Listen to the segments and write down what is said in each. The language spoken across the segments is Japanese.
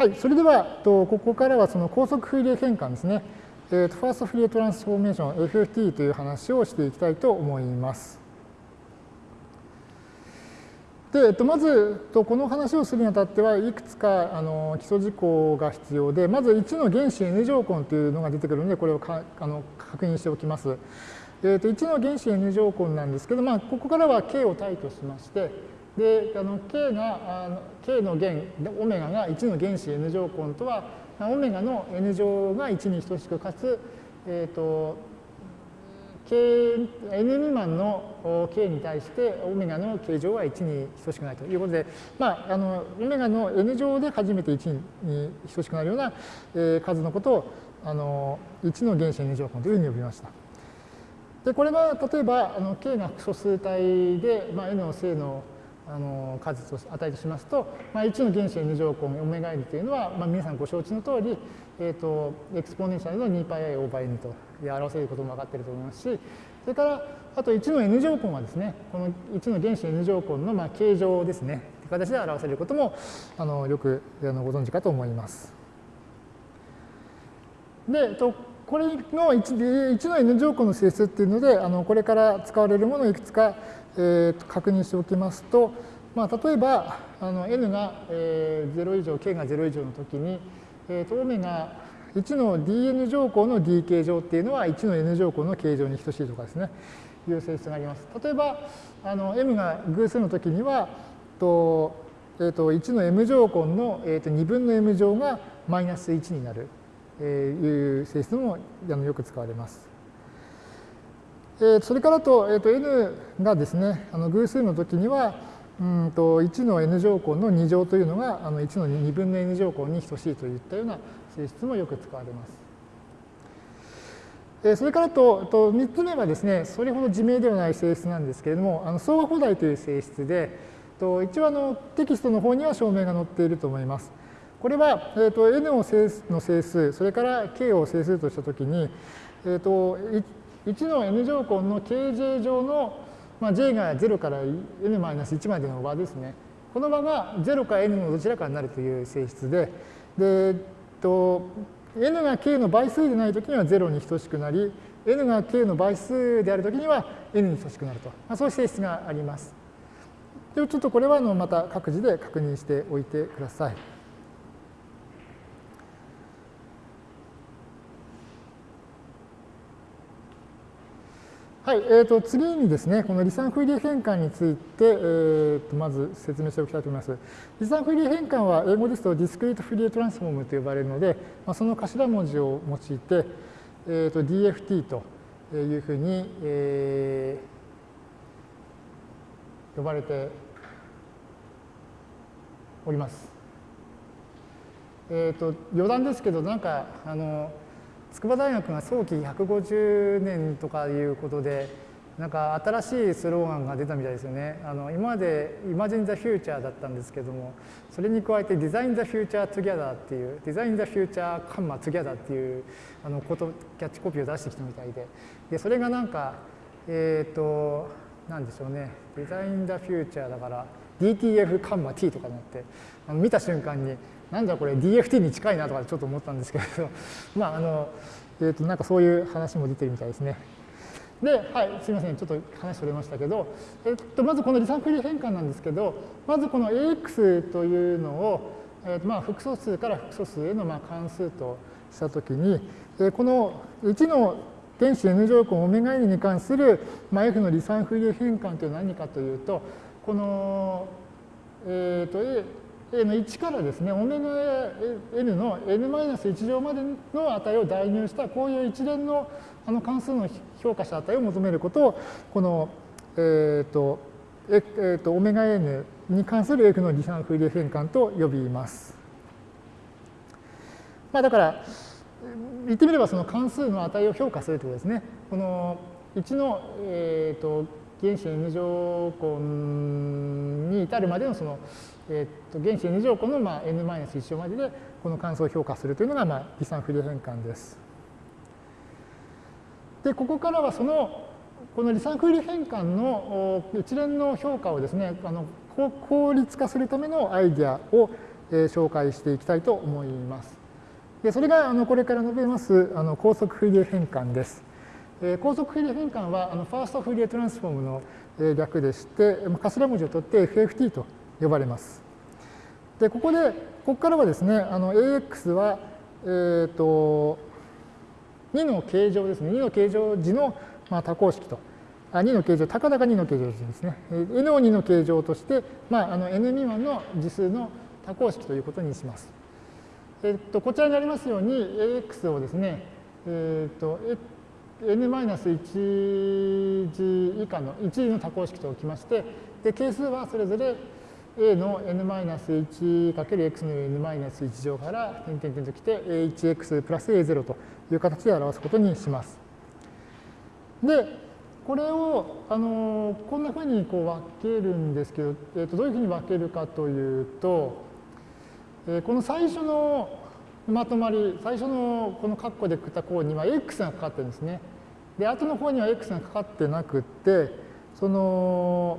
はい、それでは、とここからはその高速フーリエ変換ですね。えー、とファーストフリエトランスフォーメーション FFT という話をしていきたいと思います。で、えっと、まず、とこの話をするにあたっては、いくつかあの基礎事項が必要で、まず1の原子 N 乗根というのが出てくるので、これをかあの確認しておきます。えっと、1の原子 N 乗根なんですけど、まあ、ここからは K を対としまして、で、あの K が、あの K の弦、オメガが1の原子 N 乗根とは、オメガの n 乗が1に等しくかつ、えっ、ー、と K、n 未満の k に対してオメガの k 乗は1に等しくないということで、まあ、あのオメガの n 乗で初めて1に等しくなるような、えー、数のことをあの1の原子 n 乗根というふうに呼びました。でこれは例えばあの k が複素数体で、まあ、n の正のあの数と値としますと、まあ、1の原始 n 乗根オメガ n というのは、まあ、皆さんご承知の通り、えーと、 exponential の 2πi over n と表せることも分かっていると思いますし、それからあと1の n 乗根はですね、この1の原始 n 乗根のまあ k 乗ですね、という形で表せることもあのよくあのご存知かと思います。で、とこれの 1, 1の n 乗根の性質っていうので、あのこれから使われるものをいくつかえー、確認しておきますと、まあ、例えばあの n が、えー、0以上 k が0以上の時に、えー、とオメガ1の dn 乗項の d 形状っていうのは1の n 乗項の形状に等しいとかですねいう性質があります。例えばあの m が偶数の時にはと、えー、と1の m 乗根の、えー、と2分の m 乗がマイナス1になる、いう性質もよく使われます。それからと,、えー、と n がですねあの偶数の時にはうんと1の n 乗根の2乗というのがあの1の2分の n 乗根に等しいといったような性質もよく使われます。それからとと3つ目はですね、それほど自明ではない性質なんですけれども、あの相和放題という性質で、と一応あのテキストの方には証明が載っていると思います。これは、えー、と n を整数の整数、それから k を整数としたときに、えー、と1の n 乗根の kj 乗の、まあ、j が0から n-1 までの和ですね。この和が0か n のどちらかになるという性質で、で、えっと、n が k の倍数でないときには0に等しくなり、n が k の倍数であるときには n に等しくなると、まあ、そういう性質があります。でちょっとこれはあのまた各自で確認しておいてください。はい、えー、と次にですね、この離散フーリエ変換について、えー、とまず説明しておきたいと思います。離散フーリエ変換は英語ですとディスクリートフリエトランスフォームと呼ばれるので、まあ、その頭文字を用いて、えー、と DFT というふうに、えー、呼ばれております。え、ー、と余談ですけど、なんかあの筑波大学が早期150年とかいうことで、なんか新しいスローガンが出たみたいですよね。あの今まで Imagine the Future だったんですけども、それに加えて Design the Future Together っていう、Design the Future カンマ Together っていうあのことキャッチコピーを出してきたみたいで、でそれがなんか、えっ、ー、と、なんでしょうね、Design the Future だから DTF カンマ T とかになって、あの見た瞬間に、なんだこれ DFT に近いなとかちょっと思ったんですけれど、まああの、えー、となんかそういう話も出てるみたいですね。で、はい、すみません、ちょっと話それましたけど、えっと、まずこの離散フリー変換なんですけど、まずこの AX というのを、えーとまあ、複素数から複素数へのまあ関数としたときに、え、この1の原子 n 乗根オメガ n に関する、まあ、f の離散フリー変換というのは何かというと、この、えーと A 1からですね、オメガ n の n-1 乗までの値を代入したこういう一連のあの関数の評価した値を求めることを、この、えっ、ー、と、えっ、ー、と、オメガ n に関する f の離散フーリエ変換と呼びます。まあだから、言ってみればその関数の値を評価するということですね。この1の、えーと、原子 n 乗根に至るまでのそのえー、と原子 n 乗根のまあ n-1 乗まででこの関数を評価するというのがまあ離散フリー変換です。で、ここからはそのこの離散フリー変換の一連の評価をですね、あの効率化するためのアイデアをえ紹介していきたいと思います。でそれがあのこれから述べますあの高速フィリエ変換です。え高速フィリエ変換はあのファーストフィリエトランスフォームの略でして、頭文字を取って FFT と呼ばれます。で、ここで、ここからはですね、AX は、えっ、ー、と、2の形状ですね、2の形状時の、まあ、多項式と、あ2の形状、たかだか2の形状時ですね、n を2の形状として、まあ、あの n 未満の次数の多項式ということにします。えっ、と、こちらにありますように、AX をですね、えっ、ー、と、n-1 次以下の1次の多項式と置きまして、で係数はそれぞれ a の n-1× x の n-1 乗から点々点ときて a1x プラス a0 という形で表すことにします。で、これをあのこんなふうにこう分けるんですけど、えー、とどういうふうに分けるかというと、えー、この最初のまとまり、最初のこの括弧でくった項には x がかかってるんですね。で、後の方には x がかかってなくって、その、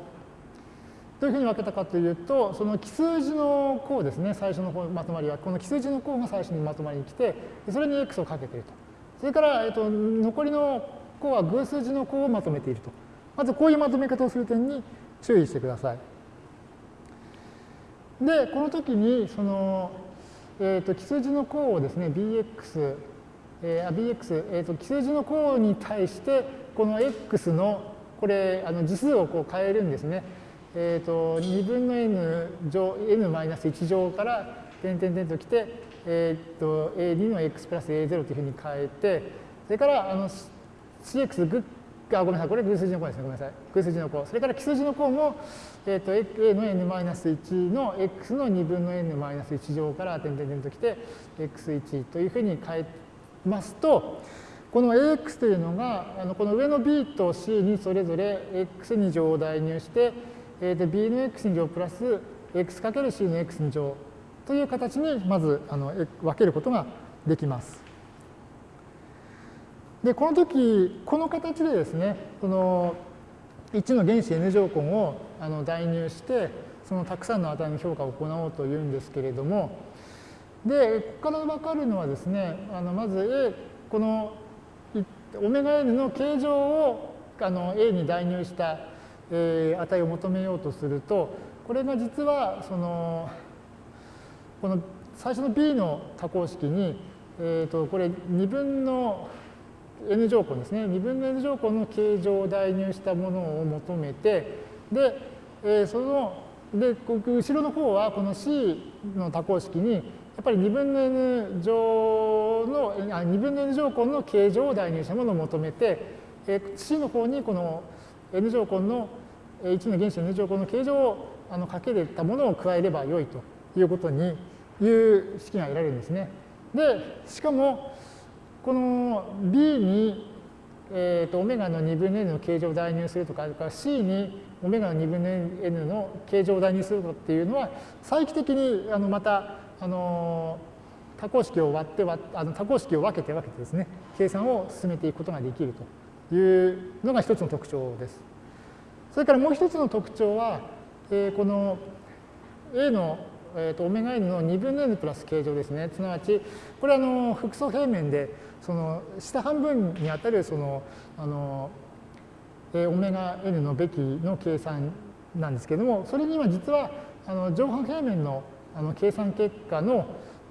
どういうふうに分けたかというと、その奇数字の項ですね、最初のまとまりは、この奇数字の項が最初にまとまりに来て、それに x をかけていると。それから、えっと、残りの項は偶数字の項をまとめていると。まずこういうまとめ方をする点に注意してください。で、この時に、その、えーと、奇数字の項をですね bx、えー、bx、えーと、奇数字の項に対してこの x のこれあの次数をこう変えるんですね。えっ、ー、と2分の n 乗 n-1 乗から点々点ときて、えっ、ー、と a2 の x プラス a0 というふうに変えてそれからあの cx グッあ、ごめんなさい、これ偶数字の項ですね。ごめんなさい。偶数字の項。それから奇数字の項も、えっ、ー、と、a の n-1 の x の2分の n-1 乗から点々点ときて、x1 というふうに変えてますと、この ax というのが、あのこの上の b と c にそれぞれ x2 乗を代入して、えー、b の x2 乗プラス x かける c の x2 乗という形にまずあの分けることができます。で、この時、この形でですね、その1の原子 n 乗根をあの代入して、そのたくさんの値の評価を行おうというんですけれども、で、ここから分かるのはですね、あのまず A、このオメガ n の形状をあの A に代入した、えー、値を求めようとすると、これが実はそのこの最初の B の多項式に、えー、とこれ2分の n 乗根ですね。2分の n 乗根の形状を代入したものを求めて、で、えー、その、で、後ろの方はこの C の多項式に、やっぱり2分の n 乗の、あ2分の n 乗根の形状を代入したものを求めて、え、C の方にこの n 乗根の1の原子 n 乗根の形状をあのかけれたものを加えればよいということにいう式が得られるんですね。で、しかも、この B に、えーと、オメガの2分の n の形状を代入するとか、あるから C にオメガの2分の n の形状を代入するとかっていうのは、再帰的にあのまた、あの多項式を割って割あの多項式を分けて分けてですね、計算を進めていくことができるというのが一つの特徴です。それからもう一つの特徴は、えー、この A のえーと、オメガ n の2分の n プラス形状ですね。すなわち、これはあの複素平面で、その下半分にあたるそのあの、えー、オメガ n のべきの計算なんですけれども、それには実はあの上半平面のあの計算結果の、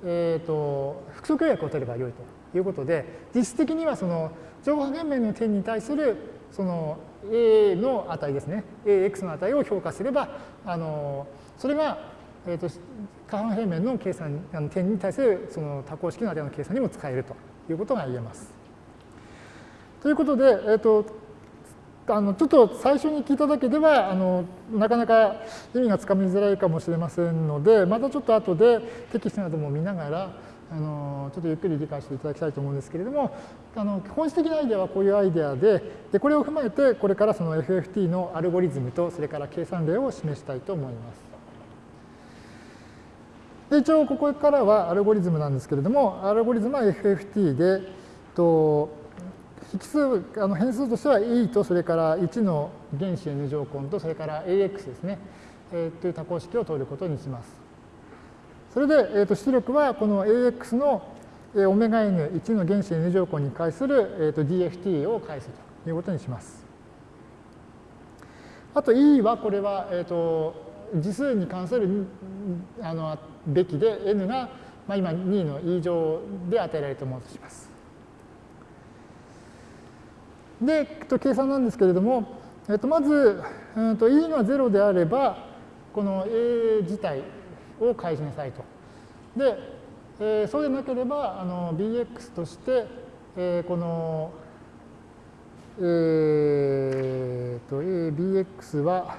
えーと、複素協約を取ればよいということで、実質的にはその上半平面の点に対するその a の値ですね、ax の値を評価すれば、あのそれがえーと、下半平面の計算あの点に対するその多項式の値の計算にも使えるということが言えます。ということで、えーと、あのちょっと最初に聞いただけではあのなかなか意味がつかみづらいかもしれませんのでまたちょっと後でテキストなども見ながらあのちょっとゆっくり理解していただきたいと思うんですけれどもあの基本的なアイデアはこういうアイデアででこれを踏まえてこれからその FFT のアルゴリズムとそれから計算例を示したいと思います。で一応ここからはアルゴリズムなんですけれども、アルゴリズムは FFT で、と引数あの変数としては E とそれから1の原子 n 乗根とそれから AX ですね、えー、という多項式を取ることにします。それで、えー、と出力はこの AX のオメガ N1 の原子 N 乗項に対する、えー、と DFT を返すということにします。あと E はこれは、えー、と次数に関するあのべきで N が、まあ、今2の E 乗で与えられたものとします。で、えっと、計算なんですけれども、えっと、まず、うん、と E が0であればこの A 自体を返しなさいと。で、えー、そうでなければあの bx として、えー、この、えー、と abx は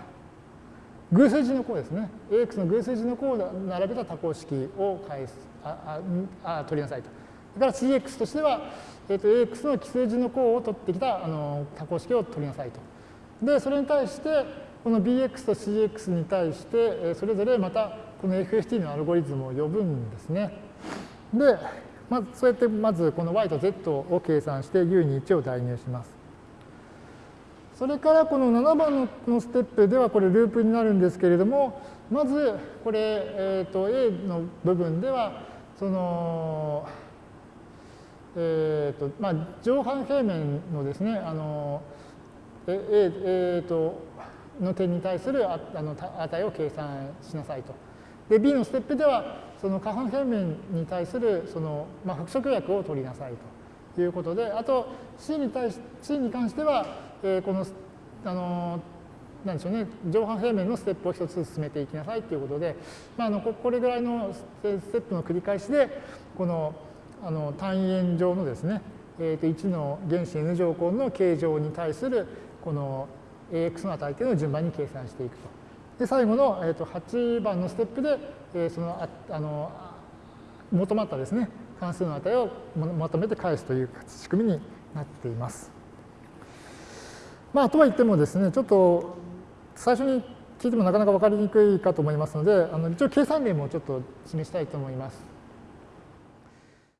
偶数字の項ですね。ax の偶数字の項を並べた多項式を返すあああ取りなさいと。だから cx としては、えー、と ax の奇数字の項を取ってきたあの多項式を取りなさいと。で、それに対して、この bx と cx に対して、それぞれまたこの FFT のアルゴリズムを呼ぶんですね。で、まずそうやってまずこの y と z を計算して u に1を代入します。それからこの7番のステップではこれループになるんですけれども、まずこれ、えー、と A の部分では、その、えーとまあ、上半平面のですね、あの、ええー、との点に対するああの値を計算しなさいと。で B のステップではその下半平面に対するその、まあ、複色薬を取りなさいということであと C に対し C に関しては、えー、このあのなんでしょうね上半平面のステップを一つ進めていきなさいということで、まあ、あのこれぐらいのステップの繰り返しでこのあの単位円状のですね、えー、と1の原子 n 乗項の形状に対するこの ax の値というのを順番に計算していくと。で、最後の、えー、と8番のステップで、えー、そのあの求まったですね、関数の値をまとめて返すという仕組みになっています。まあ、とは言ってもですね、ちょっと最初に聞いてもなかなか分かりにくいかと思いますので、あの一応計算例もちょっと示したいと思います。